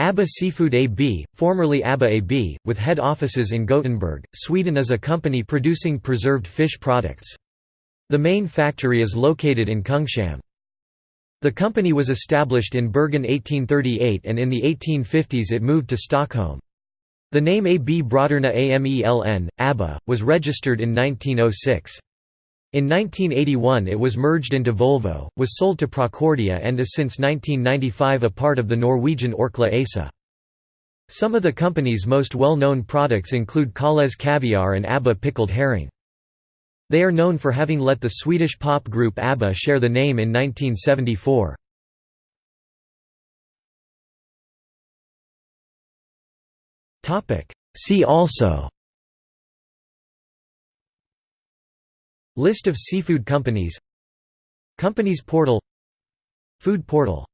ABBA Seafood AB, formerly ABBA AB, with head offices in Gothenburg, Sweden is a company producing preserved fish products. The main factory is located in Kungshamn. The company was established in Bergen 1838 and in the 1850s it moved to Stockholm. The name AB Bröderna AMELN, ABBA, was registered in 1906. In 1981 it was merged into Volvo, was sold to Procordia and is since 1995 a part of the Norwegian Orkla ASA. Some of the company's most well-known products include Kalles caviar and ABBA pickled herring. They are known for having let the Swedish pop group ABBA share the name in 1974. See also List of seafood companies. Companies portal. Food portal